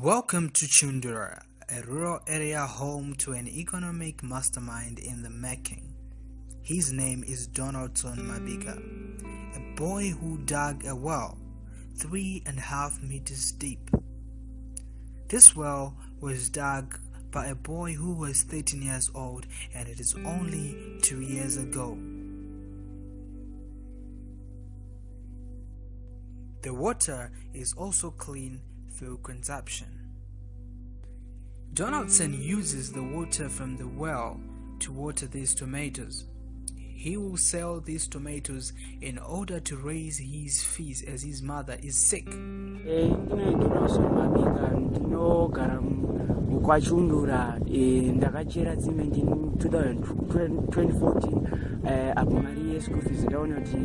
Welcome to Chundura, a rural area home to an economic mastermind in the making. His name is Donaldson Mabiga, a boy who dug a well three and a half meters deep. This well was dug by a boy who was 13 years old and it is only two years ago. The water is also clean consumption. Donaldson uses the water from the well to water these tomatoes. He will sell these tomatoes in order to raise his fees as his mother is sick. Eh, kwachundura eh, ndakachera tsime ndini 2014 eh, apo mari yeschool fees ndaona kuti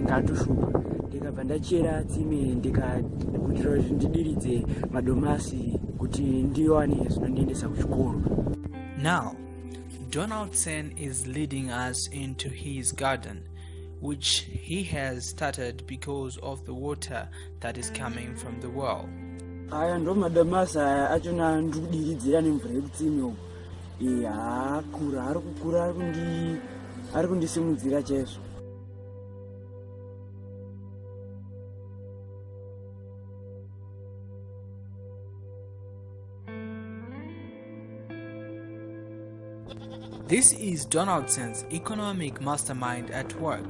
ndikabva ndachera tsime ndikakuitira kuti ndidiridze madomasi kuti ndiwane zvinondiendesa kuchikoro. Now, Donaldson is leading us into his garden, which he has started because of the water that is coming from the well. aya ndo madomasi aya achona ndikudiridzira nemvura yekutsime uku Eh, haakura ari kukura ari kundisimudzira chaizvo This is Donaldson's economic mastermind at work.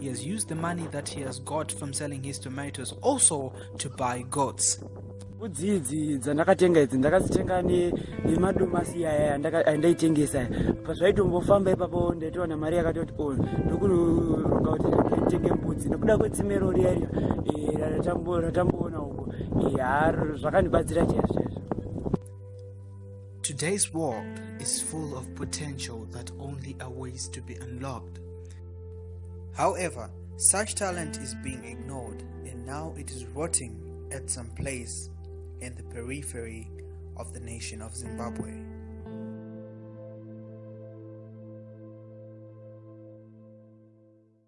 He has used the money that he has got from selling his tomatoes also to buy goats. mbudzi idzi dzandakatenga idzi ndakadzitenga ne- nemadomasi aya andaka- andaitengesa pazvaitombofamba ipapo ndaitowana mari yakati kuti o ndokuronga kuti nditenge mbudzi nekuda kwetsime riya riya eh, ratambo- ratamboona uko Eh, har- zvakandibatsira chaizvo Today's world is full of potential that only awaits to be unlocked. However, such talent is being ignored and now it is rotting at some place in the periphery of the nation of Zimbabwe.